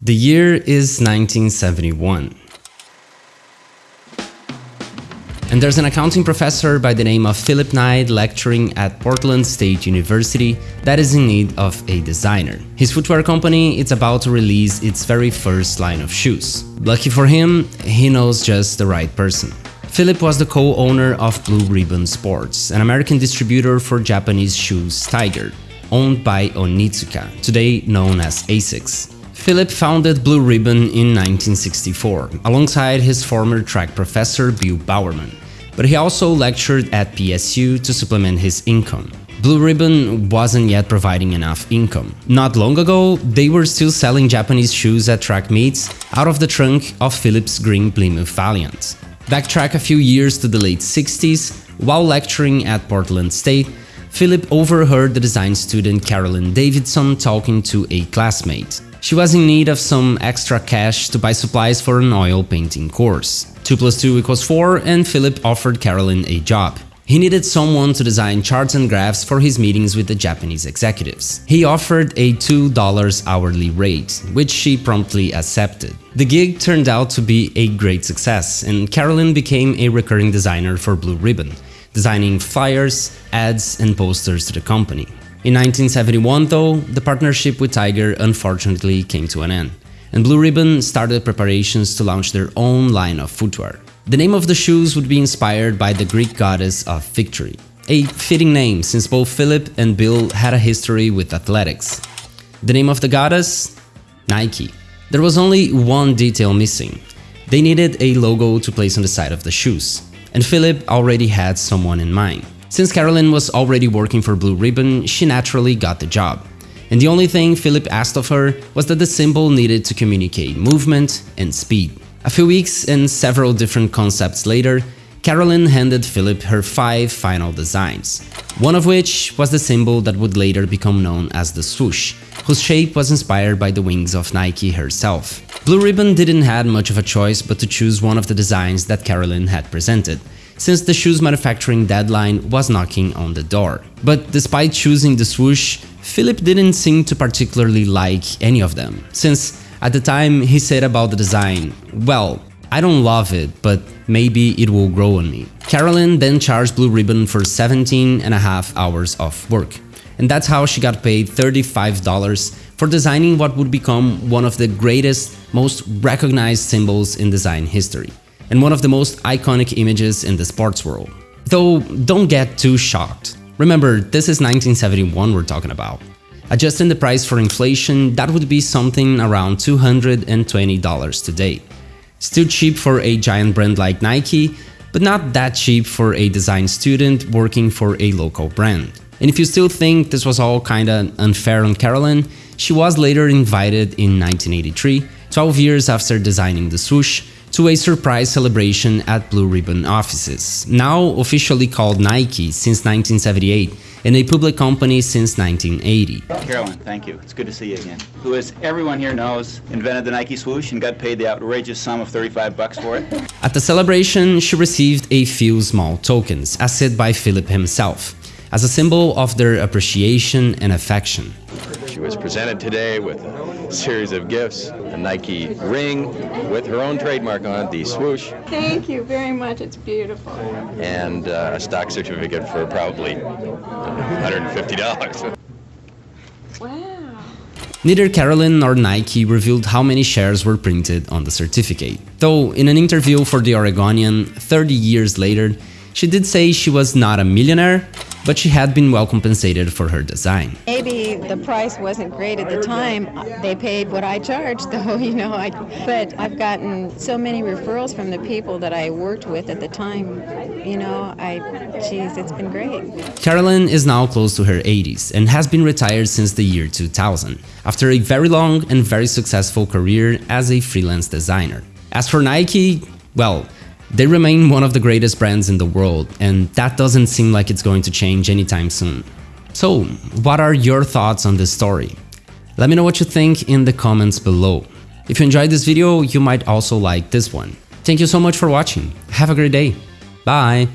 The year is 1971. And there's an accounting professor by the name of Philip Knight lecturing at Portland State University that is in need of a designer. His footwear company is about to release its very first line of shoes. Lucky for him, he knows just the right person. Philip was the co-owner of Blue Ribbon Sports, an American distributor for Japanese shoes Tiger, owned by Onitsuka, today known as ASICS. Philip founded Blue Ribbon in 1964, alongside his former track professor Bill Bowerman, but he also lectured at PSU to supplement his income. Blue Ribbon wasn't yet providing enough income. Not long ago, they were still selling Japanese shoes at track meets out of the trunk of Philip's green Plymouth Valiant. Backtrack a few years to the late 60s, while lecturing at Portland State, Philip overheard the design student Carolyn Davidson talking to a classmate. She was in need of some extra cash to buy supplies for an oil painting course. 2 plus 2 equals 4 and Philip offered Carolyn a job. He needed someone to design charts and graphs for his meetings with the Japanese executives. He offered a $2 hourly rate, which she promptly accepted. The gig turned out to be a great success, and Carolyn became a recurring designer for Blue Ribbon, designing flyers, ads, and posters to the company. In 1971, though, the partnership with Tiger unfortunately came to an end, and Blue Ribbon started preparations to launch their own line of footwear. The name of the shoes would be inspired by the Greek goddess of victory, a fitting name since both Philip and Bill had a history with athletics. The name of the goddess? Nike. There was only one detail missing. They needed a logo to place on the side of the shoes, and Philip already had someone in mind. Since Carolyn was already working for Blue Ribbon, she naturally got the job. And the only thing Philip asked of her was that the symbol needed to communicate movement and speed. A few weeks and several different concepts later, Carolyn handed Philip her five final designs, one of which was the symbol that would later become known as the swoosh, whose shape was inspired by the wings of Nike herself. Blue Ribbon didn't have much of a choice but to choose one of the designs that Carolyn had presented, since the shoe's manufacturing deadline was knocking on the door. But despite choosing the swoosh, Philip didn't seem to particularly like any of them, since at the time he said about the design, well, I don't love it, but maybe it will grow on me. Carolyn then charged Blue Ribbon for 17 and a half hours of work, and that's how she got paid $35 for designing what would become one of the greatest, most recognized symbols in design history and one of the most iconic images in the sports world. Though don't get too shocked. Remember, this is 1971 we're talking about. Adjusting the price for inflation, that would be something around $220 today. Still cheap for a giant brand like Nike, but not that cheap for a design student working for a local brand. And if you still think this was all kinda unfair on Carolyn, she was later invited in 1983, 12 years after designing the swoosh, to a surprise celebration at Blue Ribbon offices, now officially called Nike since 1978 and a public company since 1980. Carolyn, thank you. It's good to see you again. Who, as everyone here knows, invented the Nike swoosh and got paid the outrageous sum of 35 bucks for it. At the celebration, she received a few small tokens, as said by Philip himself, as a symbol of their appreciation and affection. She was presented today with a series of gifts, a Nike ring with her own trademark on it, the swoosh. Thank you very much. It's beautiful. And uh, a stock certificate for probably $150. Wow. Neither Carolyn nor Nike revealed how many shares were printed on the certificate. Though in an interview for The Oregonian 30 years later, she did say she was not a millionaire, but she had been well compensated for her design. Maybe the price wasn't great at the time. They paid what I charged, though, you know. I, but I've gotten so many referrals from the people that I worked with at the time. You know, I, geez, it's been great. Carolyn is now close to her 80s and has been retired since the year 2000, after a very long and very successful career as a freelance designer. As for Nike, well, they remain one of the greatest brands in the world, and that doesn't seem like it's going to change anytime soon. So, what are your thoughts on this story? Let me know what you think in the comments below. If you enjoyed this video, you might also like this one. Thank you so much for watching. Have a great day. Bye!